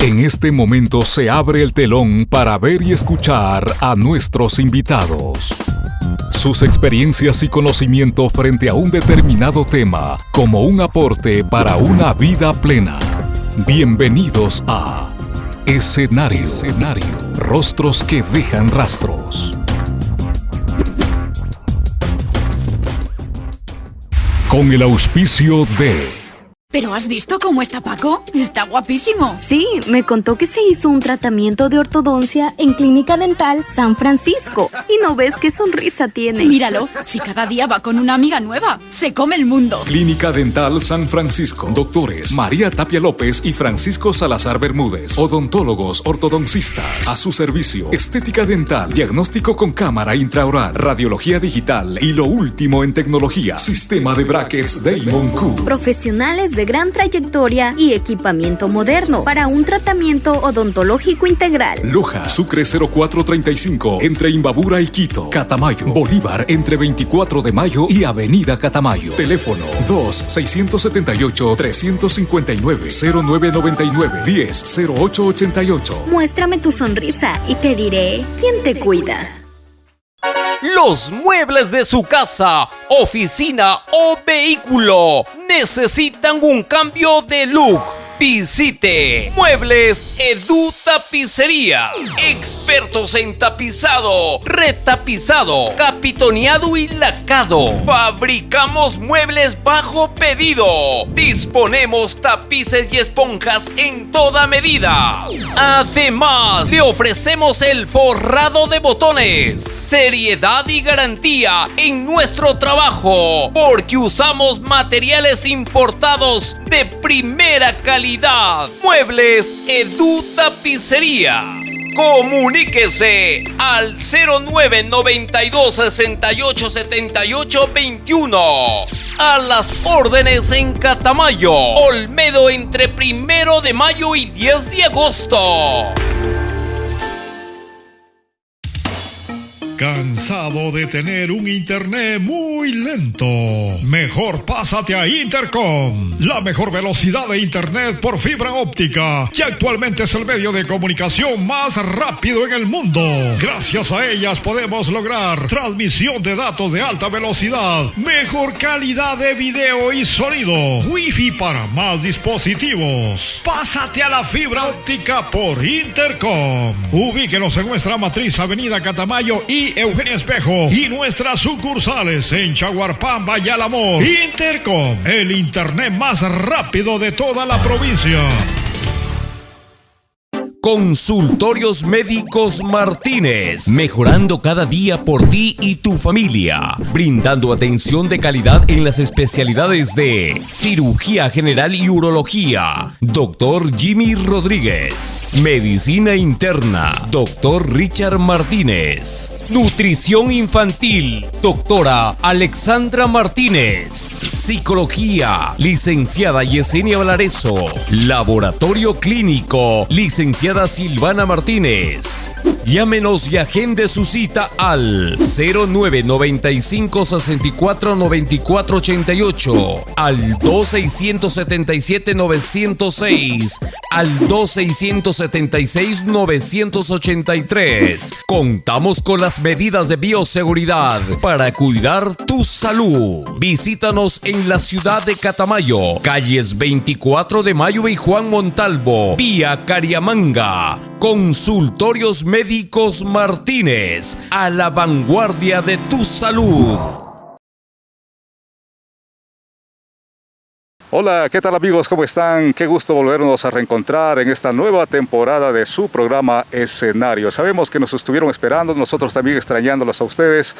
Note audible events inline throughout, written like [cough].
En este momento se abre el telón para ver y escuchar a nuestros invitados. Sus experiencias y conocimiento frente a un determinado tema como un aporte para una vida plena. Bienvenidos a Escenario. Escenario. Rostros que dejan rastros. Con el auspicio de ¿Pero has visto cómo está Paco? Está guapísimo. Sí, me contó que se hizo un tratamiento de ortodoncia en Clínica Dental San Francisco. Y no ves qué sonrisa tiene. Míralo, si cada día va con una amiga nueva, se come el mundo. Clínica Dental San Francisco. Doctores María Tapia López y Francisco Salazar Bermúdez. Odontólogos ortodoncistas. A su servicio. Estética dental. Diagnóstico con cámara intraoral. Radiología digital. Y lo último en tecnología. Sistema de brackets Damon Q. Profesionales de gran trayectoria y equipamiento moderno para un tratamiento odontológico integral. Loja, Sucre 0435, entre Imbabura y Quito. Catamayo, Bolívar, entre 24 de mayo y Avenida Catamayo. Teléfono 2-679-359-0999-10-0888. Muéstrame tu sonrisa y te diré quién te cuida. Los muebles de su casa, oficina o vehículo. Necesitan un cambio de look Visite Muebles Edu Tapicería. Expertos en tapizado, retapizado, capitoneado y lacado. Fabricamos muebles bajo pedido. Disponemos tapices y esponjas en toda medida. Además, le ofrecemos el forrado de botones. Seriedad y garantía en nuestro trabajo. Porque usamos materiales importados de primera calidad Muebles Edu Tapicería. Comuníquese al 0992 68 78 21. A las órdenes en Catamayo, Olmedo entre primero de mayo y 10 de agosto. ¿Cansado de tener un internet muy lento? Mejor pásate a Intercom, la mejor velocidad de internet por fibra óptica, que actualmente es el medio de comunicación más rápido en el mundo. Gracias a ellas podemos lograr transmisión de datos de alta velocidad, mejor calidad de video y sonido, wifi para más dispositivos. Pásate a la fibra óptica por Intercom. Ubíquenos en nuestra matriz Avenida Catamayo y Eugenia Espejo y nuestras sucursales en Chaguarpamba y Alamor. Intercom, el internet más rápido de toda la provincia. Consultorios Médicos Martínez, mejorando cada día por ti y tu familia, brindando atención de calidad en las especialidades de cirugía general y urología, doctor Jimmy Rodríguez, medicina interna, doctor Richard Martínez, nutrición infantil, doctora Alexandra Martínez, psicología, licenciada Yesenia Valareso, laboratorio clínico, licenciada Silvana Martínez. Llámenos y agende su cita al 0995 64 94 88, al 2677 906, al 2676 983. Contamos con las medidas de bioseguridad para cuidar tu salud. Visítanos en la ciudad de Catamayo, calles 24 de Mayo y Juan Montalvo, vía Cariamanga. Consultorios Médicos Martínez, a la vanguardia de tu salud. Hola, ¿qué tal amigos? ¿Cómo están? Qué gusto volvernos a reencontrar en esta nueva temporada de su programa Escenario. Sabemos que nos estuvieron esperando, nosotros también extrañándolos a ustedes,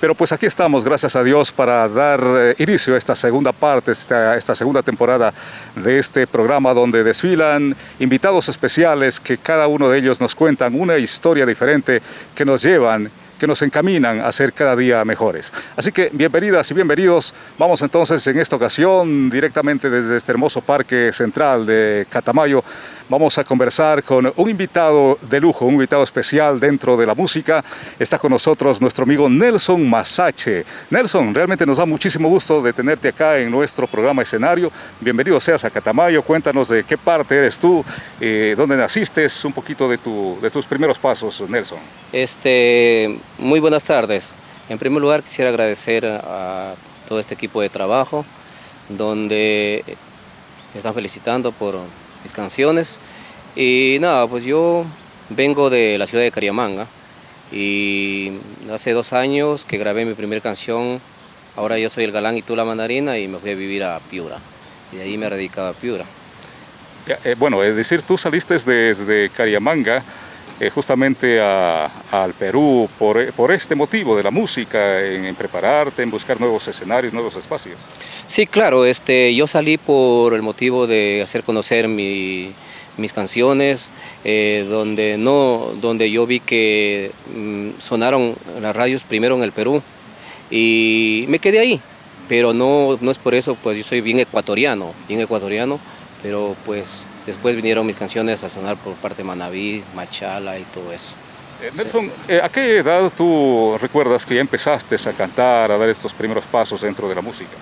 pero pues aquí estamos, gracias a Dios, para dar eh, inicio a esta segunda parte, esta, esta segunda temporada de este programa donde desfilan invitados especiales que cada uno de ellos nos cuentan una historia diferente que nos llevan que nos encaminan a ser cada día mejores. Así que bienvenidas y bienvenidos. Vamos entonces en esta ocasión directamente desde este hermoso parque central de Catamayo Vamos a conversar con un invitado de lujo, un invitado especial dentro de la música. Está con nosotros nuestro amigo Nelson Masache. Nelson, realmente nos da muchísimo gusto de tenerte acá en nuestro programa escenario. Bienvenido seas a Catamayo. Cuéntanos de qué parte eres tú, eh, dónde naciste, un poquito de, tu, de tus primeros pasos, Nelson. Este, muy buenas tardes. En primer lugar quisiera agradecer a todo este equipo de trabajo, donde están felicitando por mis canciones. Y nada, pues yo vengo de la ciudad de Cariamanga y hace dos años que grabé mi primera canción, ahora yo soy el galán y tú la mandarina y me fui a vivir a Piura. Y ahí me radicaba a Piura. Eh, bueno, es decir, tú saliste desde Cariamanga eh, justamente al Perú por, por, este motivo de la música, en, prepararte, en buscar nuevos escenarios, nuevos espacios. Sí, claro, este, yo salí por el motivo de hacer conocer mis canciones, eh, donde, no, donde yo vi que mm, sonaron las radios primero en el Perú y me quedé ahí, pero no, no es por eso, pues yo soy bien ecuatoriano, bien ecuatoriano, pero pues después vinieron mis canciones a sonar por parte de Manaví, Machala y todo eso. Eh, Nelson, eh, ¿a qué edad tú recuerdas que ya empezaste a cantar, a dar estos primeros pasos dentro de la música?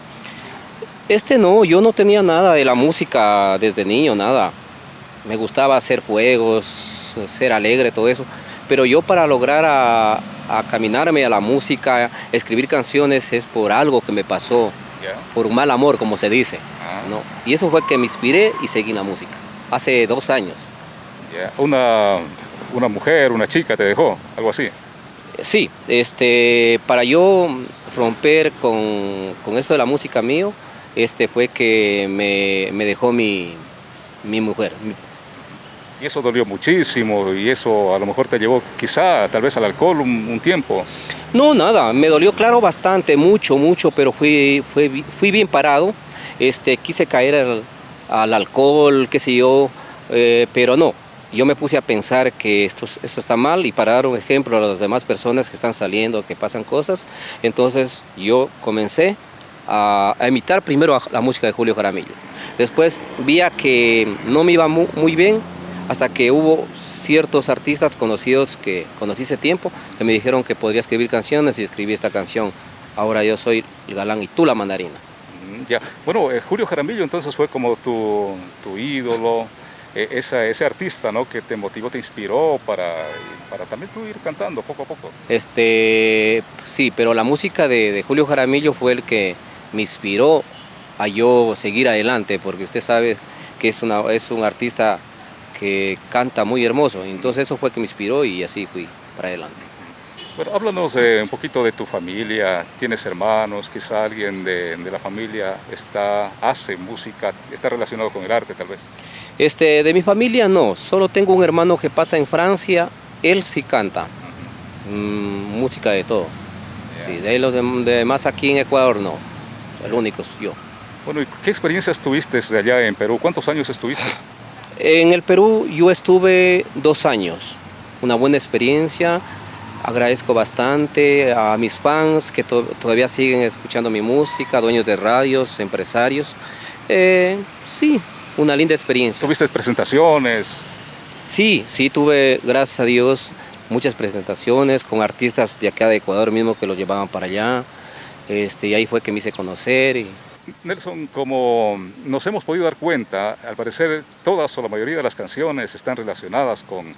Este no, yo no tenía nada de la música desde niño, nada. Me gustaba hacer juegos, ser alegre, todo eso. Pero yo para lograr a, caminarme a la música, escribir canciones, es por algo que me pasó, por un mal amor, como se dice. ¿no? Y eso fue que me inspiré y seguí la música, hace dos años. Una, una mujer, una chica te dejó, algo así. Sí, este, para yo romper con, con esto de la música mío, este fue que me, me dejó mi, mi mujer. Y eso dolió muchísimo y eso a lo mejor te llevó quizá tal vez al alcohol un, un tiempo. No, nada, me dolió claro bastante, mucho, mucho, pero fui, fui, fui bien parado este, quise caer al, alcohol, qué sé yo, eh, pero no. Yo me puse a pensar que esto, esto está mal y para dar un ejemplo a las demás personas que están saliendo, que pasan cosas, entonces yo comencé a, imitar primero la música de Julio Jaramillo. Después vi que no me iba muy, bien hasta que hubo ciertos artistas conocidos que conocí hace tiempo que me dijeron que podría escribir canciones y escribí esta canción. Ahora yo soy el galán y tú la mandarina. Ya, bueno, eh, Julio Jaramillo entonces fue como tu, tu ídolo, eh, ese artista ¿no? que te motivó, te inspiró para, para también tú ir cantando poco a poco. Este, sí, pero la música de, Julio Jaramillo fue el que me inspiró a yo seguir adelante, porque usted sabe que es, una, es un artista que canta muy hermoso, entonces eso fue que me inspiró y así fui para adelante. Bueno, háblanos un poquito de tu familia, tienes hermanos, quizá alguien de, la familia está, hace música, está relacionado con el arte tal vez. Este, de mi familia no, solo tengo un hermano que pasa en Francia, él sí canta, mm, música de todo. Sí, de los demás aquí en Ecuador no, el único yo. Bueno, ¿y qué experiencias tuviste de allá en Perú? ¿Cuántos años estuviste? En el Perú yo estuve dos años, una buena experiencia, Agradezco bastante a mis fans que todavía siguen escuchando mi música, dueños de radios, empresarios. Eh, sí, una linda experiencia. ¿Tuviste presentaciones? Sí, sí, tuve, gracias a Dios, muchas presentaciones con artistas de acá de Ecuador mismo que los llevaban para allá. Este, y ahí fue que me hice conocer. Y... Nelson, como nos hemos podido dar cuenta, al parecer todas o la mayoría de las canciones están relacionadas con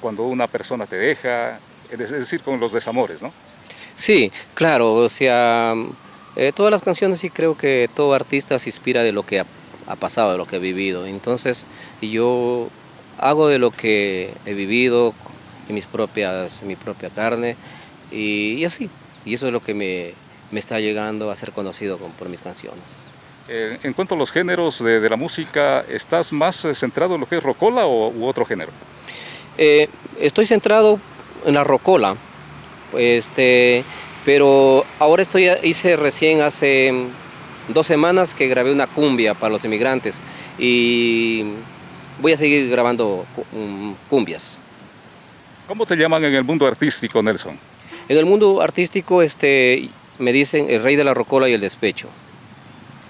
cuando una persona te deja, es decir, con los desamores, ¿no? Sí, claro, o sea, eh, todas las canciones sí creo que todo artista se inspira de lo que ha, pasado, de lo que ha vivido. Entonces, yo hago de lo que he vivido en mis propias, mi propia carne y, así. Y eso es lo que me, está llegando a ser conocido por mis canciones. Eh, en cuanto a los géneros de, la música, ¿estás más eh, centrado en lo que es rocola o, u otro género? estoy centrado en la rocola. Este, pero ahora estoy, hice recién hace dos semanas que grabé una cumbia para los inmigrantes y voy a seguir grabando cumbias. ¿Cómo te llaman en el mundo artístico, Nelson? En el mundo artístico este, me dicen el rey de la rocola y el despecho.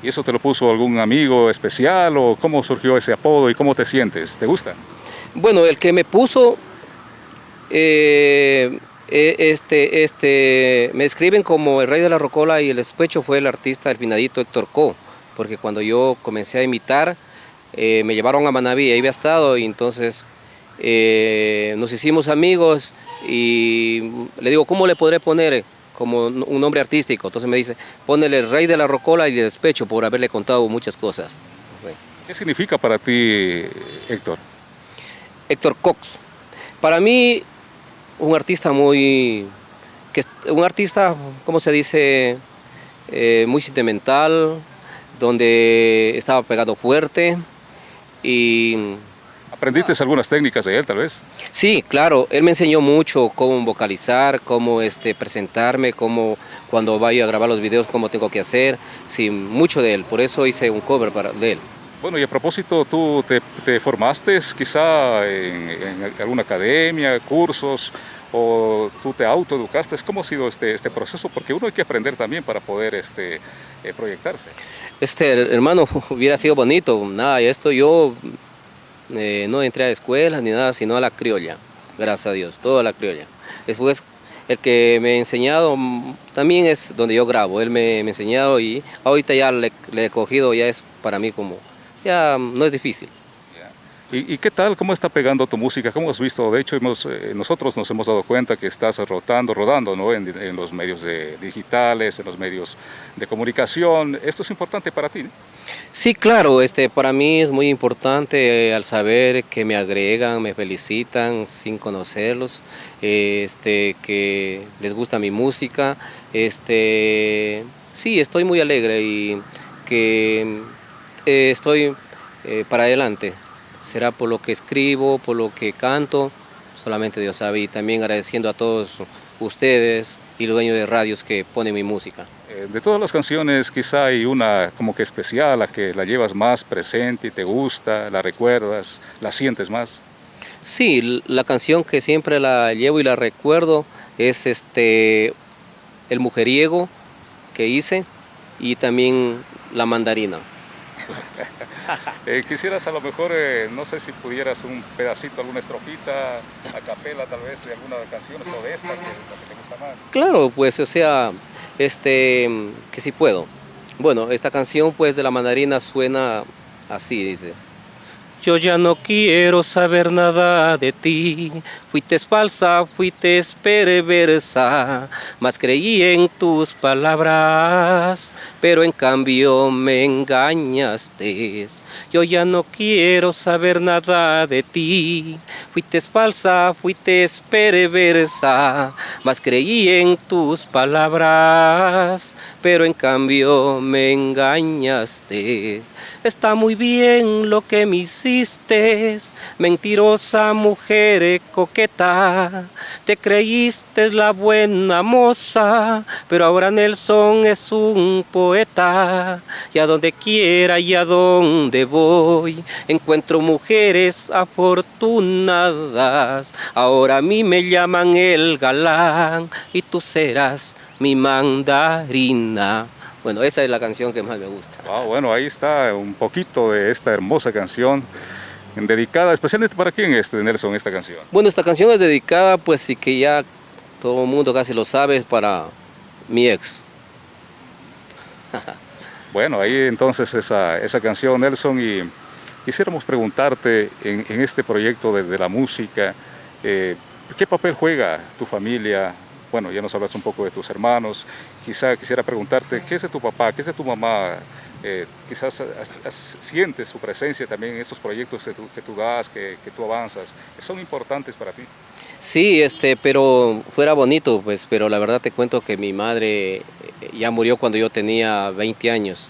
¿Y eso te lo puso algún amigo especial o cómo surgió ese apodo y cómo te sientes? ¿Te gusta? Bueno, el que me puso, eh, eh, este, este, me escriben como el rey de la rocola y el despecho fue el artista, el finadito Héctor Co, porque cuando yo comencé a imitar, eh, me llevaron a Manaví, ahí había estado, y entonces nos hicimos amigos y le digo, ¿cómo le podré poner? Como un nombre artístico. Entonces me dice, ponele el rey de la rocola y de despecho por haberle contado muchas cosas. ¿Qué significa para ti, Héctor? Héctor Cox. Para mí, un artista muy, que, un artista, ¿cómo se dice? Eh, muy sentimental, donde estaba pegado fuerte y ¿Aprendiste algunas técnicas de él, tal vez? Sí, claro. Él me enseñó mucho cómo vocalizar, cómo este, presentarme, cómo cuando vaya a grabar los videos, cómo tengo que hacer. Sí, mucho de él. Por eso hice un cover para, de él. Bueno, y a propósito, ¿tú te, formaste quizá en, alguna academia, cursos, o tú te autoeducaste? ¿Cómo ha sido este, este proceso? Porque uno hay que aprender también para poder este, eh, proyectarse. Este, hermano, [laughs] hubiera sido bonito. Nada, esto yo eh, no entré a escuelas ni nada, sino a la criolla, gracias a Dios, toda la criolla. Después, el que me ha enseñado mm, también es donde yo grabo, él me, ha enseñado y ahorita ya le, le, he cogido, ya es para mí como, ya no es difícil. ¿Y, qué tal? ¿Cómo está pegando tu música? ¿Cómo has visto? De hecho, hemos, eh, nosotros nos hemos dado cuenta que estás rotando, rodando ¿no? en, los medios digitales, en los medios de comunicación. ¿Esto es importante para ti? Sí, claro. Este, para mí es muy importante eh, al saber que me agregan, me felicitan sin conocerlos, este, que les gusta mi música. Este, sí, estoy muy alegre y que eh, estoy para adelante será por lo que escribo, por lo que canto, solamente Dios sabe. Y también agradeciendo a todos ustedes y los dueños de radios que ponen mi música. Eh, de todas las canciones, quizá hay una como que especial, la que la llevas más presente y te gusta, la recuerdas, la sientes más. Sí, la canción que siempre la llevo y la recuerdo es este El Mujeriego que hice y también La Mandarina. [laughs] Eh, quisieras a lo mejor, eh, no sé si pudieras un pedacito, alguna estrofita, a capela tal vez de alguna canción o de esta que, que te gusta más. Claro, pues o sea, este, que sí puedo. Bueno, esta canción pues de la mandarina suena así, dice. Yo ya no quiero saber nada de ti, fuiste falsa, fuiste perversa, mas creí en tus palabras, pero en cambio me engañaste. Yo ya no quiero saber nada de ti, fuiste falsa, fuiste perversa, mas creí en tus palabras, pero en cambio me engañaste. Está muy bien lo que me hiciste, mentirosa mujer coqueta. Te creíste la buena moza, pero ahora Nelson es un poeta. Y a donde quiera y a donde voy, encuentro mujeres afortunadas. Ahora a mí me llaman el galán y tú serás mi mandarina. Bueno, esa es la canción que más me gusta. bueno, ahí está un poquito de esta hermosa canción dedicada especialmente para quién es Nelson esta canción. Bueno, esta canción es dedicada pues sí que ya todo el mundo casi lo sabe para mi ex. [laughs] bueno, ahí entonces esa, esa canción Nelson y quisiéramos preguntarte en, este proyecto de, la música, eh, ¿qué papel juega tu familia, bueno, ya nos hablas un poco de tus hermanos, quizá quisiera preguntarte, ¿qué es de tu papá, qué es de tu mamá? Eh, quizás sientes su presencia también en estos proyectos que tú, das, que, tú avanzas, que son importantes para ti. Sí, este, pero fuera bonito, pues, pero la verdad te cuento que mi madre eh, ya murió cuando yo tenía 20 años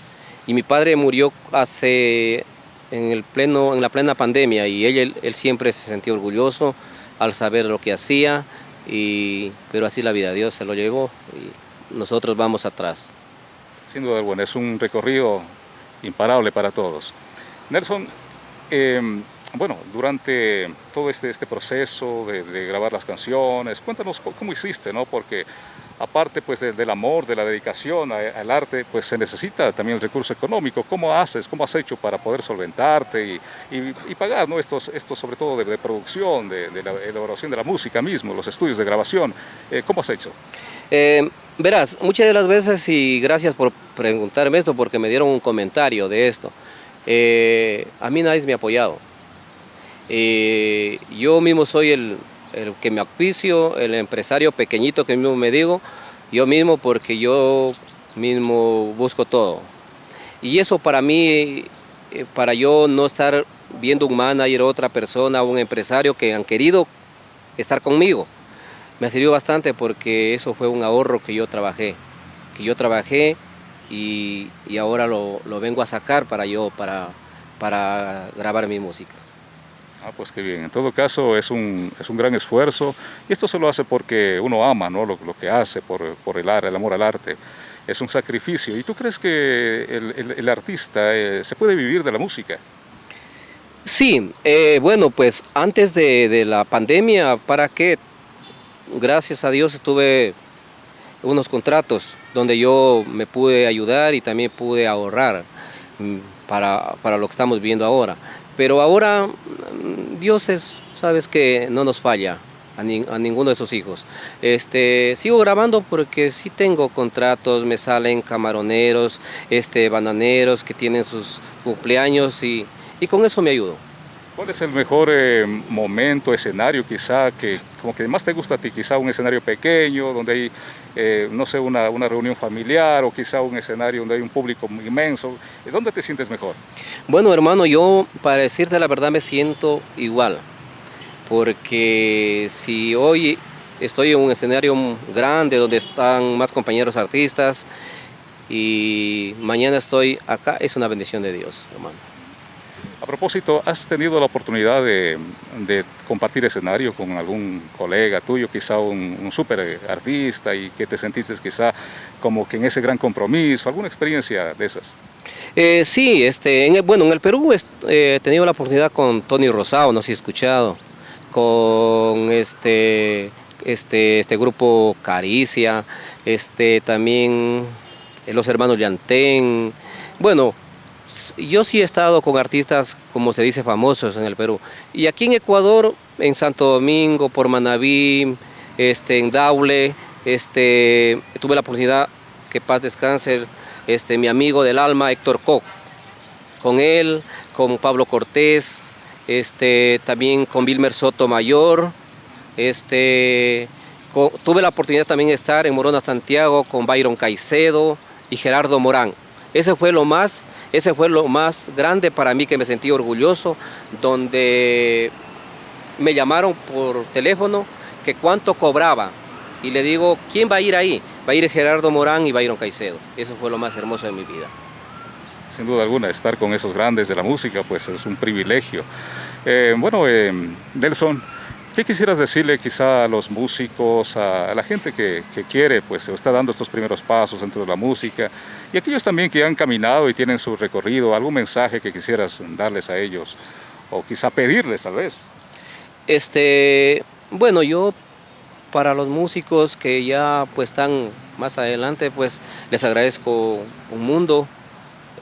y mi padre murió hace en el pleno en la plena pandemia y él, él siempre se sentía orgulloso al saber lo que hacía y, pero así la vida, Dios se lo llevó y nosotros vamos atrás. Sin duda alguna, es un recorrido imparable para todos. Nelson, em, bueno, durante todo este, este proceso de, grabar las canciones, cuéntanos cómo hiciste, ¿no? Porque aparte pues del amor, de la dedicación al arte, pues se necesita también el recurso económico. ¿Cómo haces, cómo has hecho para poder solventarte y, pagar ¿no? estos, estos sobre todo de, producción, de, la elaboración de la música mismo, los estudios de grabación? Eh, ¿Cómo has hecho? Eh, verás, muchas de las veces, y gracias por preguntarme esto, porque me dieron un comentario de esto, eh, a mí nadie me ha apoyado. yo mismo soy el, el que me auspicio, el empresario pequeñito que mismo me digo, yo mismo porque yo mismo busco todo. Y eso para mí, eh, para yo no estar viendo un manager, otra persona, un empresario que han querido estar conmigo, me ha bastante porque eso fue un ahorro que yo trabajé, que yo trabajé y, ahora lo, vengo a sacar para yo, para, para grabar mi música. Ah, pues qué bien. En todo caso es un, es un gran esfuerzo y esto se lo hace porque uno ama ¿no? lo, que hace por, por el, el amor al arte. Es un sacrificio. ¿Y tú crees que el, el, artista eh, se puede vivir de la música? Sí, eh, bueno, pues antes de, de, la pandemia, ¿para qué? Gracias a Dios estuve unos contratos donde yo me pude ayudar y también pude ahorrar mm, para, para lo que estamos viendo ahora. Pero ahora Dios es, sabes que no nos falla a, ninguno de sus hijos. Este, sigo grabando porque sí tengo contratos, me salen camaroneros, este, bananeros que tienen sus cumpleaños y, y con eso me ayudo. ¿Cuál es el mejor eh, momento, escenario quizá, que como que más te gusta a ti? Quizá un escenario pequeño, donde hay, eh, no sé, una, una, reunión familiar o quizá un escenario donde hay un público inmenso. ¿Dónde te sientes mejor? Bueno, hermano, yo para decirte la verdad me siento igual. Porque si hoy estoy en un escenario grande donde están más compañeros artistas y mañana estoy acá, es una bendición de Dios, hermano. A propósito, ¿has tenido la oportunidad de, compartir escenario con algún colega tuyo, quizá un, un super artista y que te sentiste quizá como que en ese gran compromiso, alguna experiencia de esas? Eh, sí, este, en bueno, en el Perú eh, he tenido la oportunidad con Tony Rosado, no sé si he escuchado, con este, este, este grupo Caricia, este, también los hermanos Llantén, bueno, yo sí he estado con artistas, como se dice, famosos en el Perú. Y aquí en Ecuador, en Santo Domingo, por Manabí, este, en Daule, este, tuve la oportunidad, que paz descanse, este, mi amigo del alma, Héctor Koch. Con él, con Pablo Cortés, este, también con Wilmer Soto Mayor. Este, tuve la oportunidad también de estar en Morona, Santiago, con Byron Caicedo y Gerardo Morán. Ese fue lo más, ese fue lo más grande para mí que me sentí orgulloso, donde me llamaron por teléfono que cuánto cobraba. Y le digo, ¿quién va a ir ahí? Va a ir Gerardo Morán y Byron Caicedo. Eso fue lo más hermoso de mi vida. Sin duda alguna, estar con esos grandes de la música, pues es un privilegio. Eh, bueno, eh, Nelson, ¿Qué quisieras decirle quizá a los músicos, a, la gente que, quiere, pues está dando estos primeros pasos dentro de la música y aquellos también que han caminado y tienen su recorrido, algún mensaje que quisieras darles a ellos o quizá pedirles tal vez? Este, bueno, yo para los músicos que ya pues están más adelante, pues les agradezco un mundo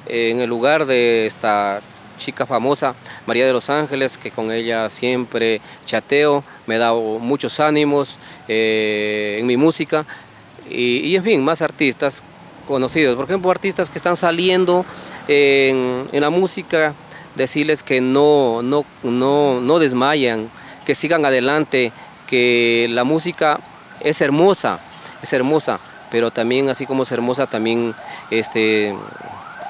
en el lugar de esta chica famosa, María de los Ángeles, que con ella siempre chateo, me da muchos ánimos eh, en mi música y, en fin, más artistas conocidos. Por ejemplo, artistas que están saliendo en, la música, decirles que no, no, no, no desmayan, que sigan adelante, que la música es hermosa, es hermosa, pero también así como es hermosa, también este,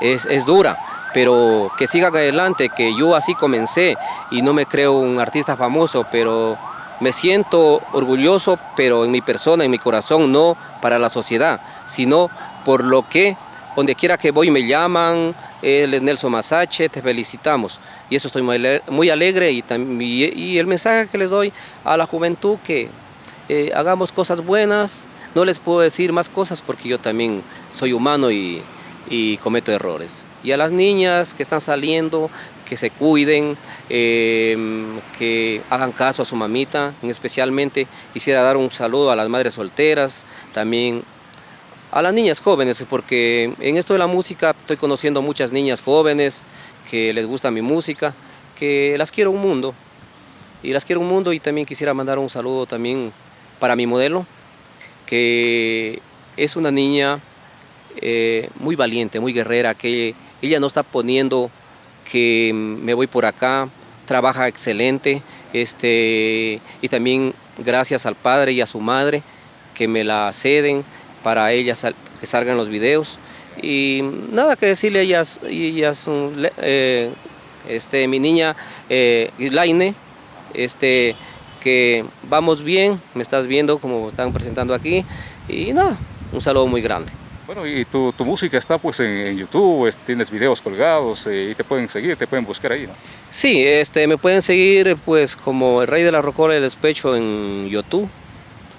es, es dura pero que siga adelante, que yo así comencé y no me creo un artista famoso, pero me siento orgulloso, pero en mi persona, en mi corazón, no para la sociedad, sino por lo que donde quiera que voy me llaman, él es Nelson Masache, te felicitamos. Y eso estoy muy alegre y, el mensaje que les doy a la juventud que eh, hagamos cosas buenas, no les puedo decir más cosas porque yo también soy humano y cometo errores y a las niñas que están saliendo, que se cuiden, em, que hagan caso a su mamita. Especialmente quisiera dar un saludo a las madres solteras, también a las niñas jóvenes, porque en esto de la música estoy conociendo muchas niñas jóvenes que les gusta mi música, que las quiero un mundo. Y las quiero un mundo y también quisiera mandar un saludo también para mi modelo, que es una niña eh, muy valiente, muy guerrera, que ella no está poniendo que me voy por acá, trabaja excelente, este, y también gracias al padre y a su madre que me la ceden para ellas que salgan los videos. Y nada que decirle a ellas, ellas eh, este, mi niña eh, Islaine, este, que vamos bien, me estás viendo como están presentando aquí, y nada, un saludo muy grande. Bueno, y tu, música está pues en, YouTube, tienes videos colgados eh, y te pueden seguir, te pueden buscar ahí, ¿no? Sí, este, me pueden seguir pues como el Rey de la Rocola del Despecho en YouTube.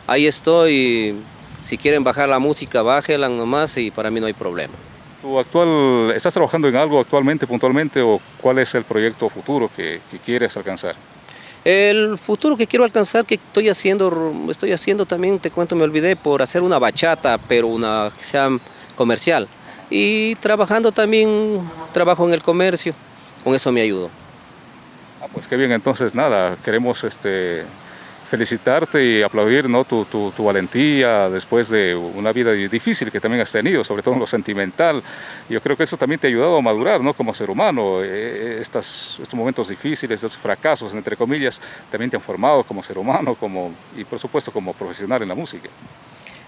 Ahí estoy, si quieren bajar la música, bájela nomás y para mí no hay problema. ¿Tu actual, estás trabajando en algo actualmente, puntualmente, o cuál es el proyecto futuro que, que quieres alcanzar? El futuro que quiero alcanzar, que estoy haciendo, estoy haciendo también, te cuento, me olvidé, por hacer una bachata, pero una que sea comercial. Y trabajando también, trabajo en el comercio, con eso me ayudo. Ah, pues qué bien, entonces nada, queremos este, felicitarte y aplaudir ¿no? tu, valentía después de una vida difícil que también has tenido, sobre todo en lo sentimental. Yo creo que eso también te ha ayudado a madurar ¿no? como ser humano. Eh, estos momentos difíciles, estos fracasos, entre comillas, también te han formado como ser humano como, y por supuesto como profesional en la música.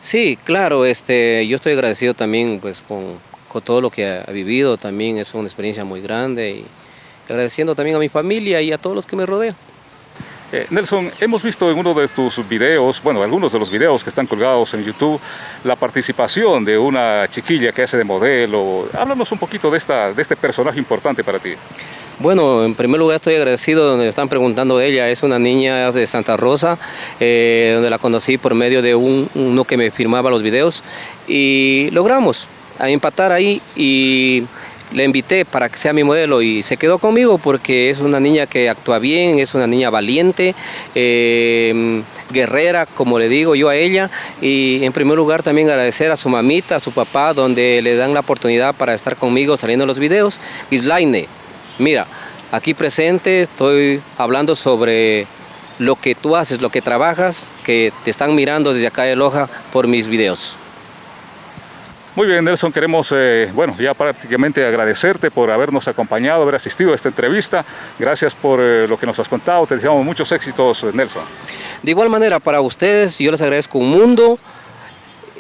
Sí, claro, este, yo estoy agradecido también pues, con, con todo lo que ha vivido, también es una experiencia muy grande y agradeciendo también a mi familia y a todos los que me rodean. Eh, Nelson, hemos visto en uno de tus videos, bueno, algunos de los videos que están colgados en YouTube, la participación de una chiquilla que hace de modelo. Háblanos un poquito de, esta, de este personaje importante para ti. Bueno, en primer lugar estoy agradecido donde me están preguntando ella. Es una niña de Santa Rosa, eh, donde la conocí por medio de un, uno que me firmaba los videos y logramos empatar ahí y le invité para que sea mi modelo y se quedó conmigo porque es una niña que actúa bien, es una niña valiente, em, guerrera, como le digo yo a ella. Y en primer lugar también agradecer a su mamita, a su papá, donde le dan la oportunidad para estar conmigo saliendo en los videos. Islaine, mira, aquí presente estoy hablando sobre lo que tú haces, lo que trabajas, que te están mirando desde acá de Loja por mis videos. Muy bien, Nelson, queremos, eh, bueno, ya prácticamente agradecerte por habernos acompañado, haber asistido a esta entrevista. Gracias por eh, lo que nos has contado. Te deseamos muchos éxitos, Nelson. De igual manera, para ustedes, yo les agradezco un mundo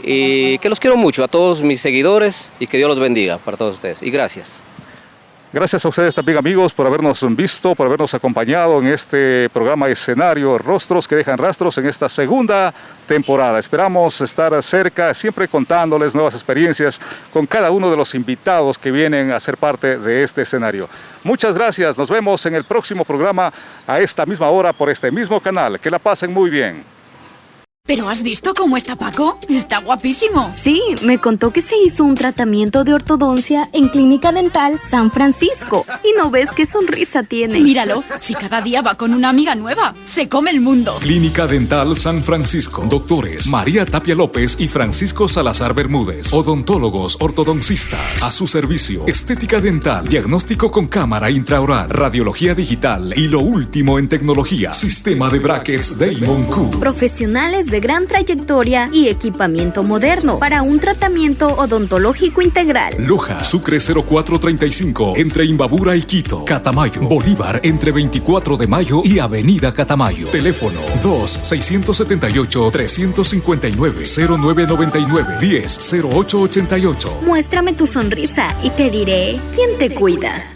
y que los quiero mucho a todos mis seguidores y que Dios los bendiga para todos ustedes. Y gracias. Gracias a ustedes también amigos por habernos visto, por habernos acompañado en este programa escenario Rostros que dejan rastros en esta segunda temporada. Esperamos estar cerca, siempre contándoles nuevas experiencias con cada uno de los invitados que vienen a ser parte de este escenario. Muchas gracias, nos vemos en el próximo programa a esta misma hora por este mismo canal. Que la pasen muy bien. ¿Pero has visto cómo está Paco? Está guapísimo. Sí, me contó que se hizo un tratamiento de ortodoncia en Clínica Dental San Francisco. ¿Y no ves qué sonrisa tiene? Míralo, si cada día va con una amiga nueva, se come el mundo. Clínica Dental San Francisco. Doctores María Tapia López y Francisco Salazar Bermúdez. Odontólogos ortodoncistas. A su servicio. Estética dental. Diagnóstico con cámara intraoral. Radiología digital. Y lo último en tecnología. Sistema de brackets Damon Q. Profesionales de de gran trayectoria y equipamiento moderno para un tratamiento odontológico integral. Loja, Sucre 0435, entre Imbabura y Quito. Catamayo, Bolívar, entre 24 de mayo y Avenida Catamayo. Teléfono 2-679-359-0999-10-0888. Muéstrame tu sonrisa y te diré quién te cuida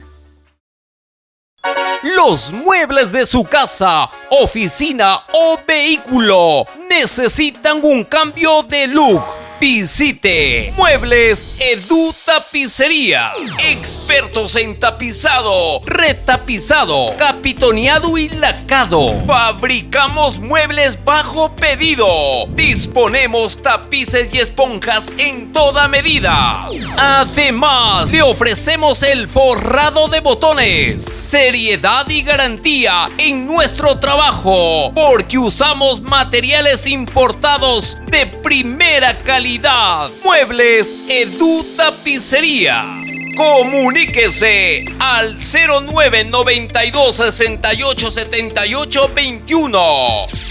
los muebles de su casa, oficina o vehículo necesitan un cambio de look. Visite Muebles Edu Tapicería. Expertos en tapizado, retapizado, capitoneado y lacado. Fabricamos muebles bajo pedido. Disponemos tapices y esponjas en toda medida. Además, le ofrecemos el forrado de botones. Seriedad y garantía en nuestro trabajo, porque usamos materiales importados de primera calidad. Muebles Edu Tapicería. Comuníquese al 0992 68 78 21.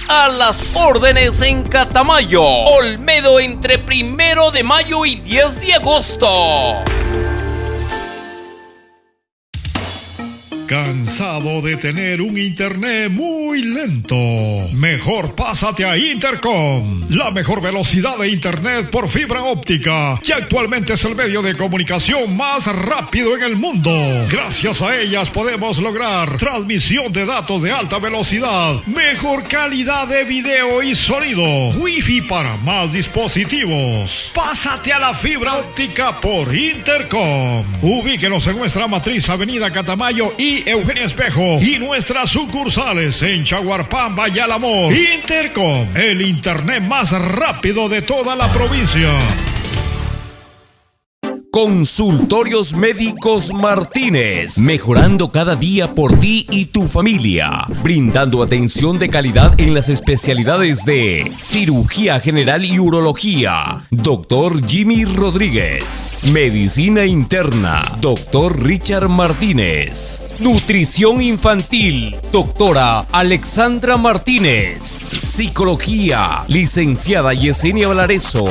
A las órdenes en Catamayo, Olmedo entre primero de mayo y 10 de agosto. ¿Cansado de tener un internet muy lento? Mejor pásate a Intercom, la mejor velocidad de internet por fibra óptica, que actualmente es el medio de comunicación más rápido en el mundo. Gracias a ellas podemos lograr transmisión de datos de alta velocidad, mejor calidad de video y sonido, wifi para más dispositivos. Pásate a la fibra óptica por Intercom. Ubíquenos en nuestra matriz Avenida Catamayo y Eugenia Espejo y nuestras sucursales en Chaguarpamba y Alamor. Intercom, el internet más rápido de toda la provincia. Consultorios Médicos Martínez, mejorando cada día por ti y tu familia, brindando atención de calidad en las especialidades de cirugía general y urología, doctor Jimmy Rodríguez, medicina interna, doctor Richard Martínez, nutrición infantil, doctora Alexandra Martínez, psicología, licenciada Yesenia Valareso,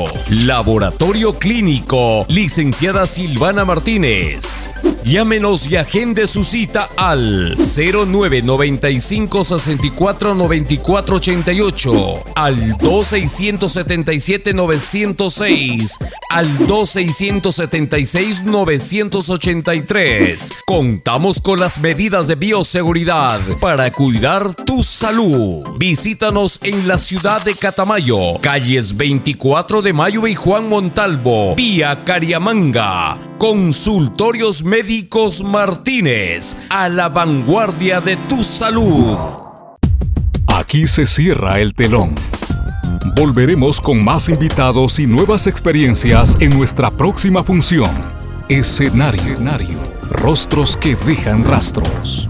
laboratorio clínico, licenciada Silvana Martínez. Llámenos y agende su cita al 0995 64 94 88, al 2677 906, al 2676 983. Contamos con las medidas de bioseguridad para cuidar tu salud. Visítanos en la ciudad de Catamayo, calles 24 de Mayo y Juan Montalvo, vía Cariamanga. Consultorios Médicos Martínez, a la vanguardia de tu salud. Aquí se cierra el telón. Volveremos con más invitados y nuevas experiencias en nuestra próxima función. Escenario. Rostros que dejan rastros.